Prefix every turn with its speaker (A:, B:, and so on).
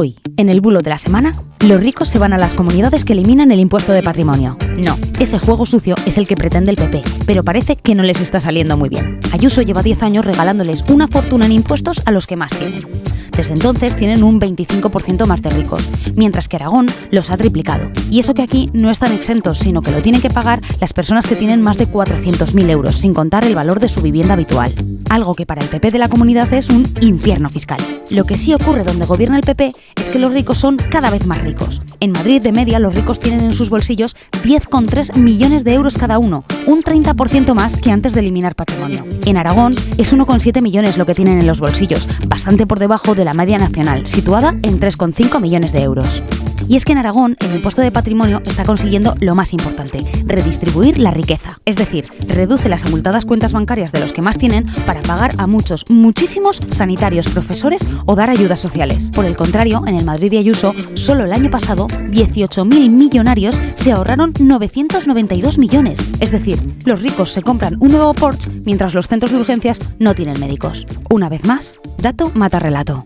A: Hoy, en el bulo de la semana, los ricos se van a las comunidades que eliminan el impuesto de patrimonio. No, ese juego sucio es el que pretende el PP, pero parece que no les está saliendo muy bien. Ayuso lleva 10 años regalándoles una fortuna en impuestos a los que más tienen. Desde entonces tienen un 25% más de ricos, mientras que Aragón los ha triplicado. Y eso que aquí no están exentos, sino que lo tienen que pagar las personas que tienen más de 400.000 euros, sin contar el valor de su vivienda habitual. Algo que para el PP de la comunidad es un infierno fiscal. Lo que sí ocurre donde gobierna el PP es que los ricos son cada vez más ricos. En Madrid, de media, los ricos tienen en sus bolsillos 10,3 millones de euros cada uno, un 30% más que antes de eliminar patrimonio. En Aragón es 1,7 millones lo que tienen en los bolsillos, bastante por debajo de la media nacional, situada en 3,5 millones de euros. Y es que en Aragón el impuesto de patrimonio está consiguiendo lo más importante, redistribuir la riqueza. Es decir, reduce las abultadas cuentas bancarias de los que más tienen para pagar a muchos, muchísimos sanitarios, profesores o dar ayudas sociales. Por el contrario, en el Madrid de Ayuso, solo el año pasado, 18.000 millonarios se ahorraron 992 millones. Es decir, los ricos se compran un nuevo Porsche mientras los centros de urgencias no tienen médicos. Una vez más, dato mata relato.